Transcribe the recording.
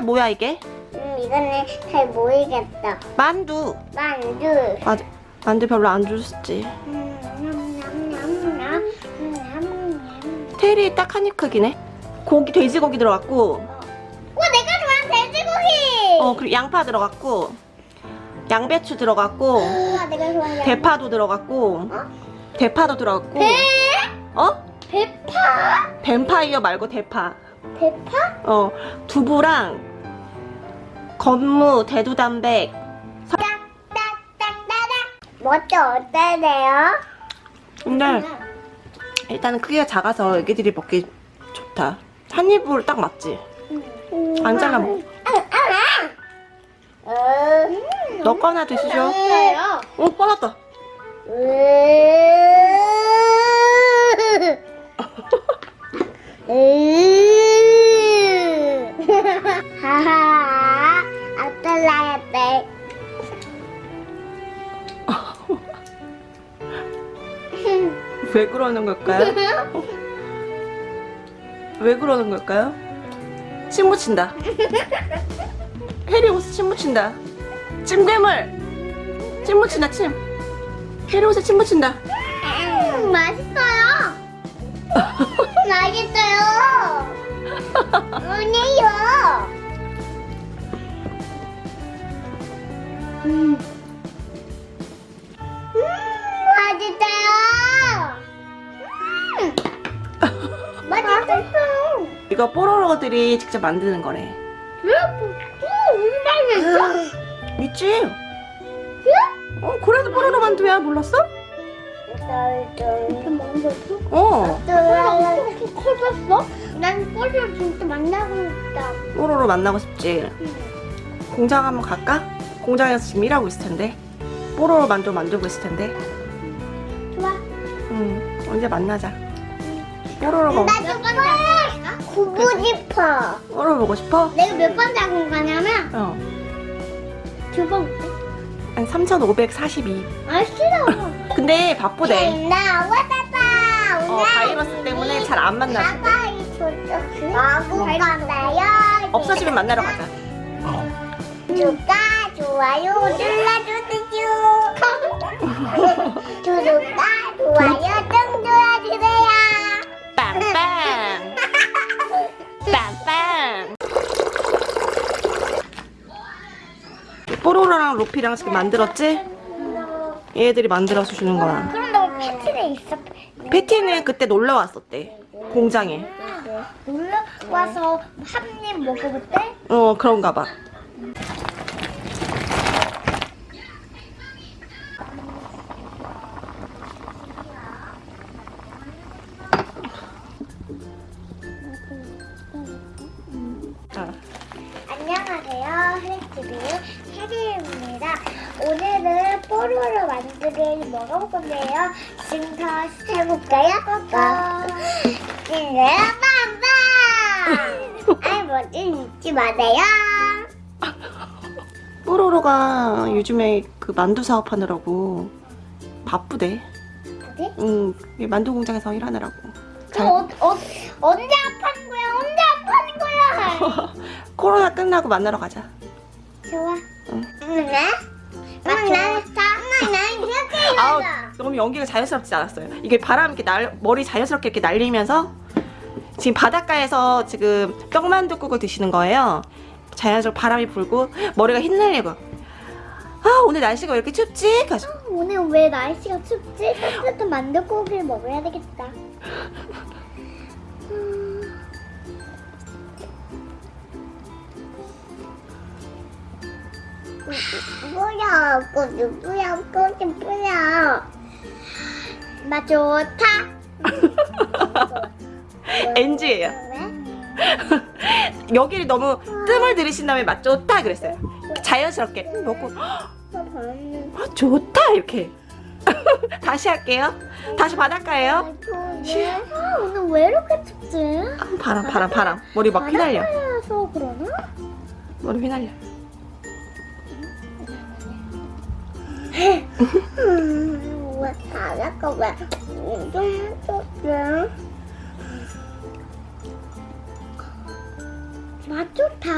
뭐야 이게? 음, 이거는 잘 모르겠다. 만두. 만두. 맞아. 만두 별로 안 좋았지. 음. 음. 테일이 딱한 입 크기네. 고기 돼지고기 들어갔고, 와, 내가 좋아하는 돼지고기. 어 그리고 양파 들어갔고, 양배추 들어갔고, 우와, 내가 좋아하는 대파도 들어갔고, 어? 대파도 들어갔고. 배? 어? 대파? 뱀파이어 말고 대파. 대파? 어 두부랑 건무, 대두단백. 멋도 어때요? 근데 일단은 크기가 작아서 애기들이 먹기 좋다. 한 입으로 딱 맞지? 안 잘라. 음. 너 거나 드시죠. 맛있어요. 어 꺼놨다. 하하 아떨라야 돼. 왜 그러는 걸까요? 왜 그러는 걸까요? 침 묻힌다. 해리 옷에 침 묻힌다. 찜괴물. 침 묻힌다 침. 해리 옷에 침 묻힌다. 음, 맛있어요. 맛있어요. 아니요. 음. 음, 맛있어요. 음. 맛있어요. 이거 뽀로로들이 직접 만드는 거래. 음, 있지? 어 그래도 뽀로로 만두야 몰랐어? 이렇게 만들었어? 어 이렇게 커졌어? 난 뽀리를 진짜 만나고 싶다. 뽀로로 만나고 싶지. 공장 한번 갈까? 공장에서 지금 일하고 있을 텐데. 뽀로로 만두 만들고 있을 텐데. 좋아. 응 언제 만나자. 뽀로로가 나몇 번째 구고 싶어. 뽀로로 보고 싶어? 내가 몇 번째 공 가냐면 어. 두 번. 한 3,542. 아 싫어. 근데 바쁘대. 나 왔다. 어, 바이러스 때문에 잘안 줬어. 마구 간다요. 없어지면 만나러 가자. 구독과 좋아요 눌러주세요. 구독과 좋아요 좀 눌러주세요. 빵빵. 빵빵. 뽀로로랑 루피랑 지금 만들었지? 얘들이 만들어서 주는 거야. 그럼 너 패티는 있어? 패티는 그때 놀러 왔었대. 공장에. 놀러 와서 한 입 먹어볼 때? 어, 그런가 봐. 아, 안녕하세요. 헬스TV의 혜리입니다. 오늘은 뽀로로 만두를 먹어볼 건데요. 지금부터 시작해볼까요? 빠 네, 빵빵! 아이, 뭐지? 잊지 마세요. 뽀로로가 요즘에 그 만두 사업하느라고 바쁘대. 그래? 응, 이 만두 공장에서 일하느라고. 그 어, 어, 언제 거야? 코로나 끝나고 만나러 가자. 좋아. 응. 네? 엄마, 나, 엄마, 나 이렇게 아우, 해야죠. 너무 연기가 자연스럽지 않았어요. 이게 바람 이렇게 날, 머리 자연스럽게 이렇게 날리면서 지금 바닷가에서 지금 떡만둣국을 드시는 거예요. 자연스럽게 바람이 불고 머리가 휘날리고 아 오늘 날씨가 왜 이렇게 춥지? 가서 오늘 왜 날씨가 춥지? 따뜻한 만두고기를 먹어야 되겠다. 뭐야, 그 누구야, 꼬지 뭐야. 맛 좋다. NG예요. 왜? 여기를 너무 뜸을 들이신 다음에 맛 좋다 그랬어요. 자연스럽게 먹고 아, 좋다 이렇게 다시 할게요. 다시 바닷가예요. 아, 오늘 왜 이렇게 춥지? 아, 바람 바람 바람 머리 막 휘날려. 바닷가라서 그러나? 머리 휘날려. 왜 바닷가 왜 엄청 춥지? 맛 좋다.